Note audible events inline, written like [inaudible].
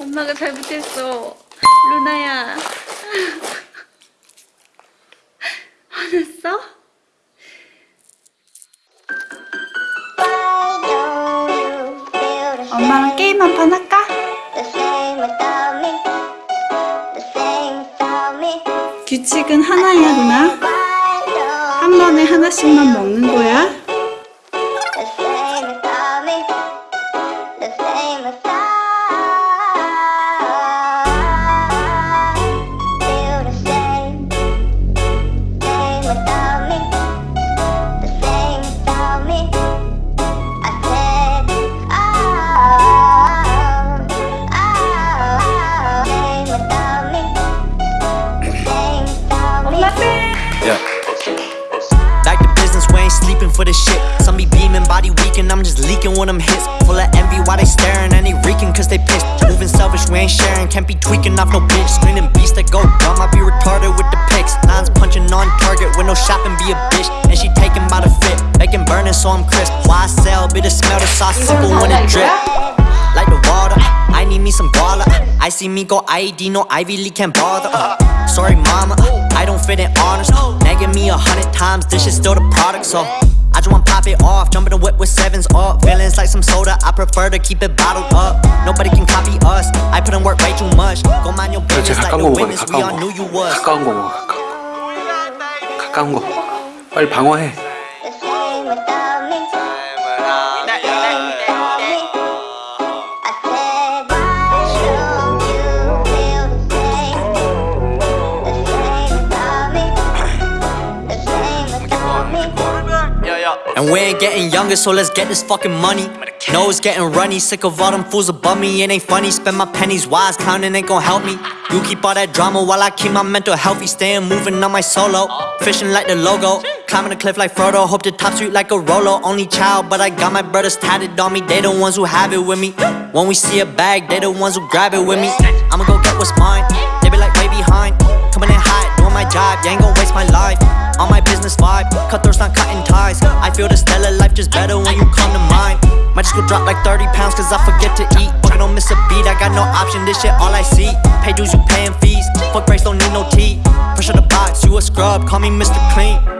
엄마가 잘못했어. 루나야. [laughs] 화났어? 엄마랑 게임 한 판 할까? 규칙은 하나야, 누나. 한 번에 하나씩만 먹는 거야. For this shit. Some be beaming, body weak, and I'm just leaking when I'm hits. Full of envy, why they staring and they reeking cause they pissed. Moving selfish, we ain't sharing, can't be tweaking off no bitch. Screaming beast that go dumb, I be retarded with the pics. Nines punching on target with no shopping, be a bitch. And she taking by the fit, bacon burning so I'm crisp. Why I sell, be the smell the sauce simple when it drip. Like the water, I need me some guala. I see me go IED, no Ivy League can't bother. Sorry, mama, I don't fit in honors. Nagging me a hundred times, this shit still the product, so. I just want pop it off, jump in the whip with sevens up. Feelings like some soda, I prefer to keep it bottled up. Nobody can copy us, I put in work way too much. Go mind your 그렇지 business like 가까운 the 거 먹어야 돼 witness, we all 가까운 knew you was. 거 가까운 거 먹어 가까운 거 가까운 거 빨리 방어해 And we ain't getting younger, so let's get this fucking money. No, it's getting runny, sick of all them fools above me. It ain't funny, spend my pennies wise, counting ain't gon' help me. You keep all that drama while I keep my mental healthy, staying moving on my solo. Fishing like the logo, climbing a cliff like Frodo. Hope the top sweet like a Rolo. Only child, but I got my brothers tatted on me. They the ones who have it with me. When we see a bag, they the ones who grab it with me. I'ma go get what's mine. Job. You ain't gon' waste my life. On my business vibe, cutthroats not cutting ties. I feel the stellar life just better when you come to mind. Might just go drop like 30 pounds cause I forget to eat. Fucking don't miss a beat, I got no option, this shit all I see. Pay dues, you paying fees. Fuck race, don't need no tea. Pressure the box, you a scrub, call me Mr. Clean.